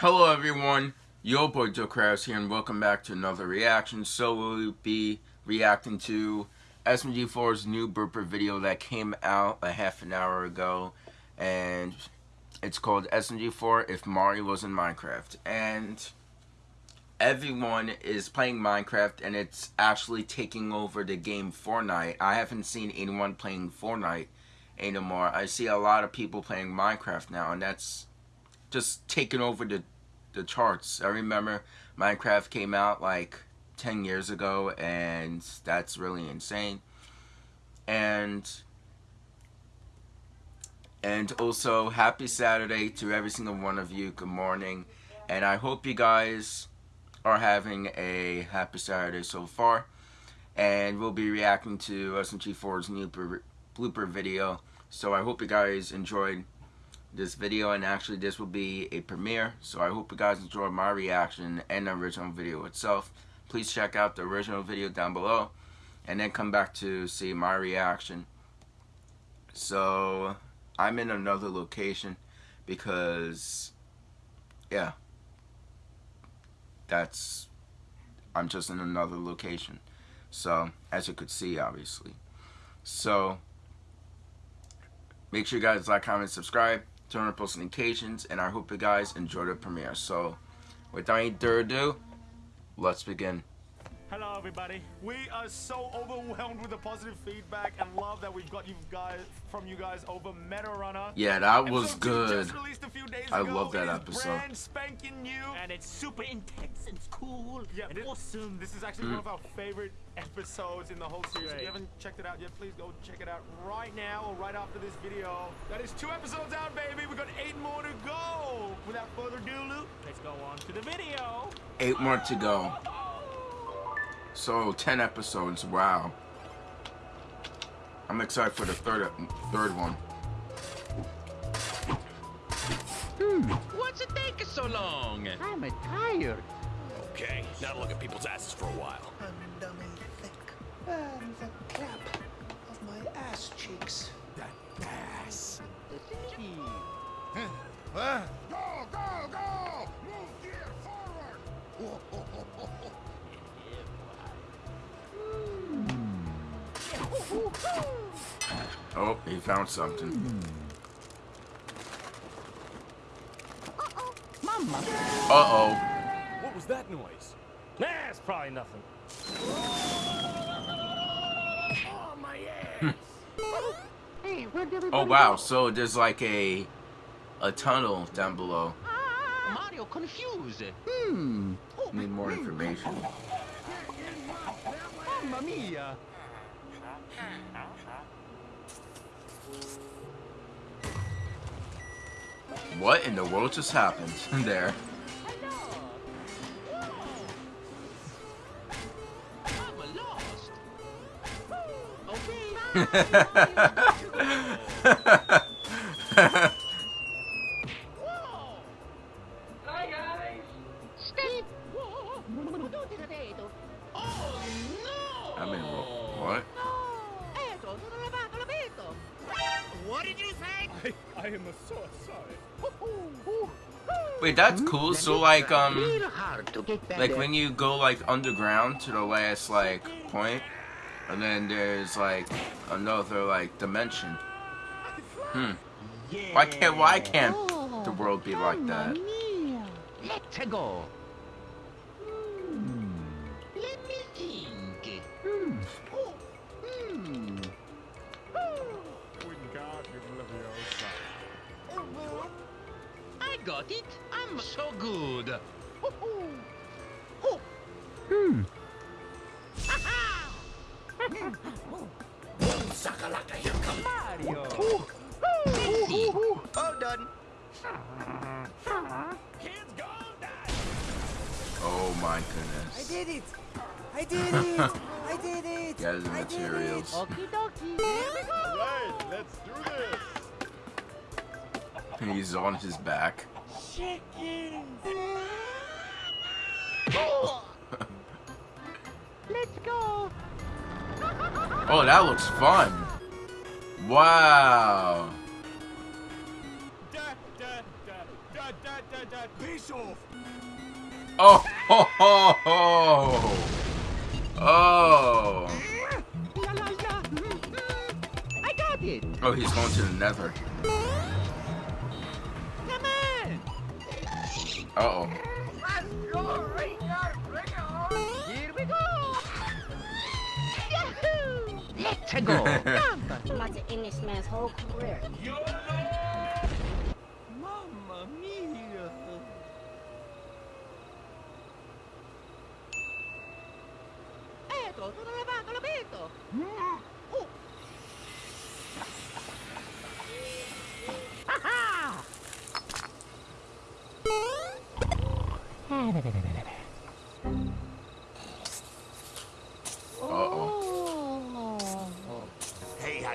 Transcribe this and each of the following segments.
Hello everyone, yo boy Joe Krause here and welcome back to another reaction. So we'll be reacting to SMG4's new blooper video that came out a half an hour ago and it's called SMG4 If Mario Was in Minecraft and everyone is playing Minecraft and it's actually taking over the game Fortnite. I haven't seen anyone playing Fortnite anymore. I see a lot of people playing Minecraft now and that's just taking over the the charts. I remember Minecraft came out like 10 years ago and that's really insane. And and also happy Saturday to every single one of you. Good morning. And I hope you guys are having a happy Saturday so far. And we'll be reacting to SMG4's new blooper video. So I hope you guys enjoyed this video and actually this will be a premiere. So I hope you guys enjoy my reaction and the original video itself. Please check out the original video down below and then come back to see my reaction. So I'm in another location because yeah. That's I'm just in another location. So as you could see obviously. So make sure you guys like comment subscribe turn on post notifications, and I hope you guys enjoy the premiere. So, without any further ado, let's begin. Hello everybody. We are so overwhelmed with the positive feedback and love that we've got you guys from you guys over Meta Runner. Yeah, that was good. I love that episode. Brand spanking new. And it's super intense and cool yeah, and this, awesome. This is actually mm. one of our favorite episodes in the whole series. If you haven't checked it out yet, please go check it out right now or right after this video. That is two episodes out, baby. We got eight more to go. Without further ado, Luke, let's go on to the video. Eight more to go. So, 10 episodes, wow. I'm excited for the third third one. Hmm. What's it taking so long? I'm tired. Okay, now look at people's asses for a while. I'm dummy thick. And the cap of my ass cheeks. That ass. Go, go, go! Move gear forward! Oh, he found something. Uh-oh. Mama. Uh-oh. What was that noise? Nah, it's probably nothing. oh, my ass. hey, where'd oh, wow. So there's like a a tunnel down below. Mario confused. Hmm. Need more information. Mamma mia. What in the world just happened there? I mean, what? What I, I am so sorry. Wait, that's cool. So like um, like when you go like underground to the last like point, and then there's like another like dimension. Hmm. Why can't why can't the world be like that? Let's go. Got it. I'm so good. Hmm. Sakalaka, here comes Mario. All done. Kids go Oh my goodness. I did it! I did it! I did it! Gather the materials. Okie dokie. Here we go. Right, let's do this. He's on his back. Chickens! Let's go. Oh, that looks fun. Wow. Oh, ho, ho, ho. Oh. Oh, he's going to the nether. Uh-oh. Here we go. Yahoo! Let's go. Come. about to end this man's whole career. Mamma mia. Eto, tutto lavato, lo vedo.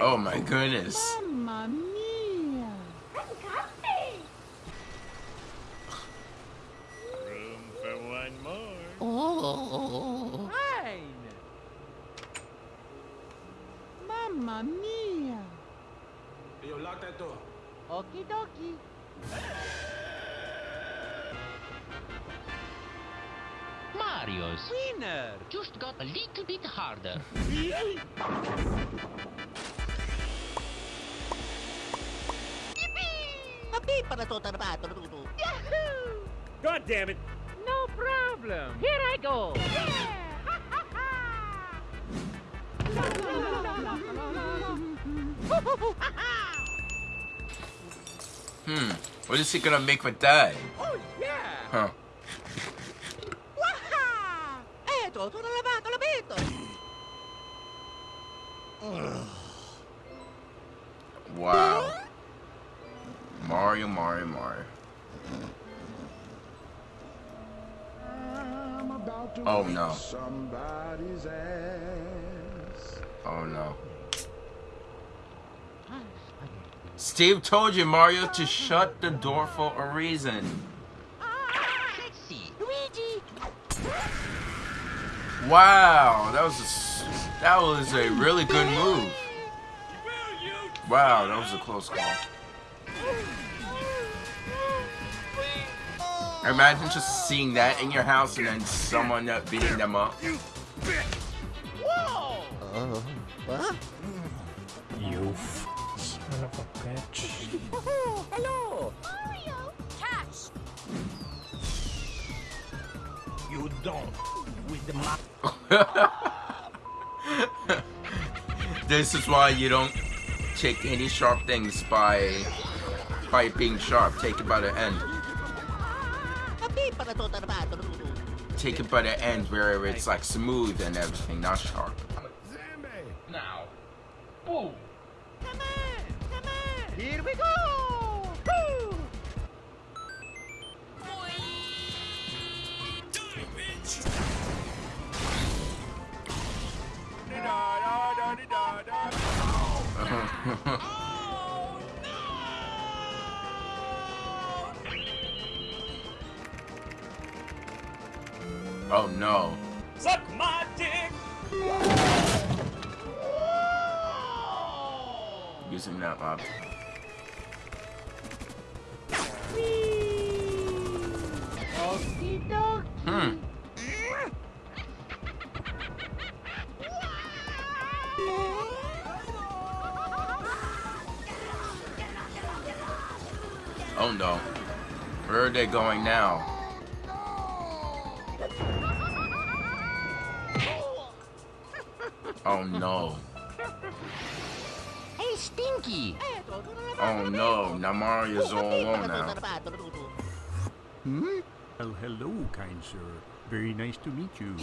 Oh my goodness. Mamma mia. Room for one more. Oh. Fine. Mamma mia. Yo, lock that door. Okie dokie. Marius. Winner. Just got a little bit harder. Yahoo! God damn it. No problem. Here I go. Hmm. What is he gonna make with that? oh yeah. Huh. Waha! Eto, tutto lavato, lo vedo. Wow. Mario, Mario, Mario. I'm about to Oh, no. somebody's ass. Oh no. Steve told you, Mario, to shut the door for a reason. Let's. Luigi. Wow, that was a, s- that was a really good move. Wow, that was a close call. Imagine just seeing that in your house and then someone beating them up. Whoa! Uh-huh. You son of a bitch. Hello. Mario, catch! You don't. With the mop. this is why you don't take any sharp things by by being sharp. Take it by the end. Take it by the end where it's like smooth and everything, not sharp. Now. Boom. Come on, come on. Here we go. Woo! Hmm. Oh no. Where are they going now? Oh no. Hey, Stinky. Eto, tutto lavato, Oh no. vedo. Now Mario's all alone now. Hmm? Well, hello, kind sir. Very nice to meet you.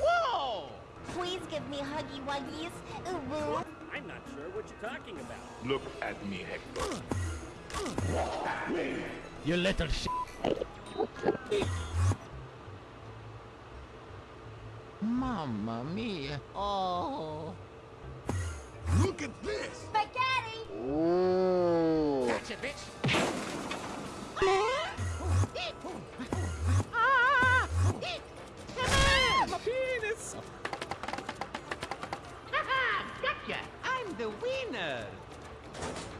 Whoa! Please give me huggy wuggies. Ooh, woo. I'm not sure what you're talking about. Look at me, Hector. You little sh. Mamma mia. Oh. Look at this! Spaghetti! Gotcha, bitch. Ah! Come on! Penis. Haha! Gotcha! I'm the winner!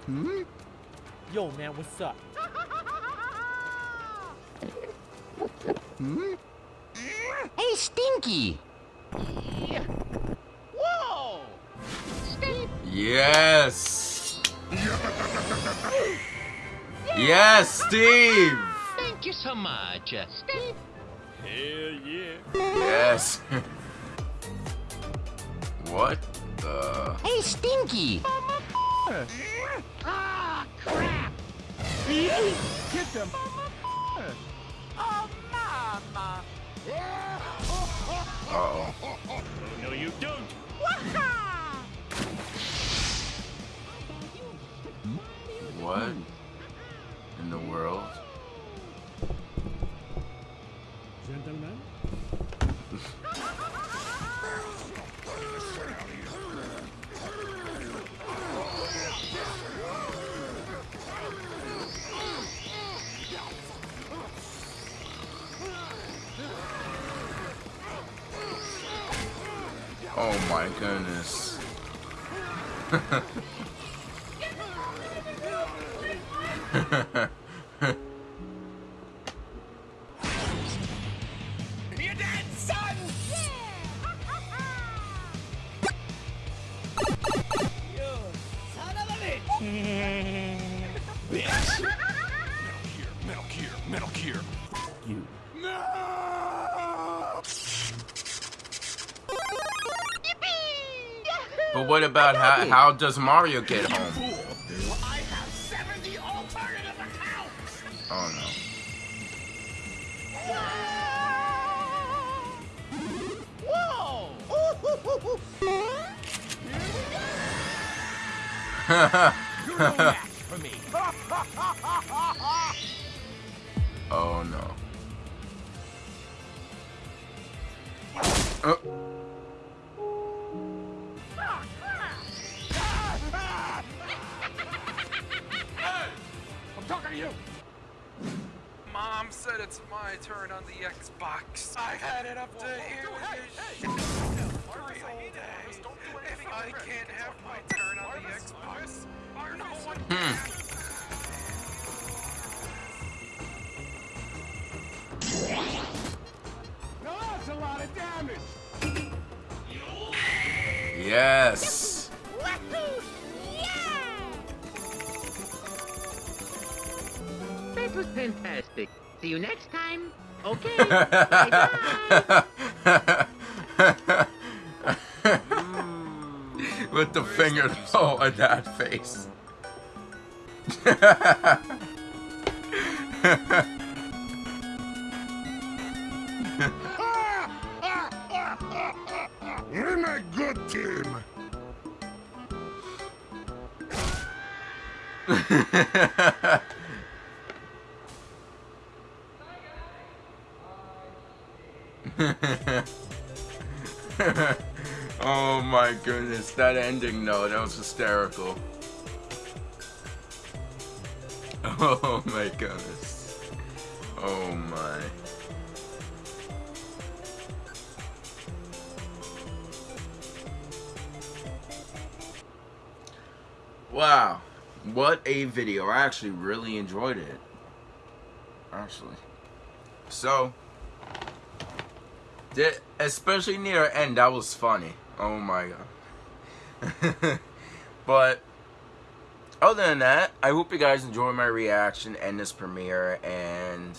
Hmm? Yo, man, what's up? hmm? Hey, Stinky! Whoa! Yes. Yes, Steve. Thank you so much. Uh, Steve. Hell yeah. Yes. what the? Hey, Stinky! Ah, crap! Get them. Oh, mama! Uh oh. No, you don't. What in the world? Gentlemen, Oh my goodness. But what about how, how does Mario get home? I have 70 alternative accounts! Oh no. Whoa! For me. oh no. Oh. It's my turn on the Xbox. I've had it up to here with this shit three whole days. If I can't have my turn on the Xbox, no one Hmm. Now that's a lot of damage! Yes. See you next time. Okay. Bye-bye. With the mm. finger oh at that face. We're a good team. oh my goodness, that ending though, that was hysterical. Oh my goodness. Oh my. Wow. What a video. I actually really enjoyed it. Actually. So, the- especially near end, that was funny. Oh my god. but other than that, I hope you guys enjoy my reaction and this premiere and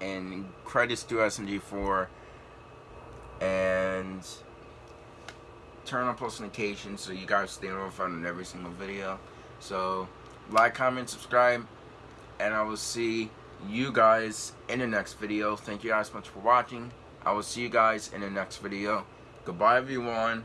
and credits to SMG4 and turn on post notifications so you guys stay notified on every single video. So like, comment, subscribe, and I will see you guys in the next video. Thank you guys so much for watching. I will see you guys in the next video. Goodbye everyone.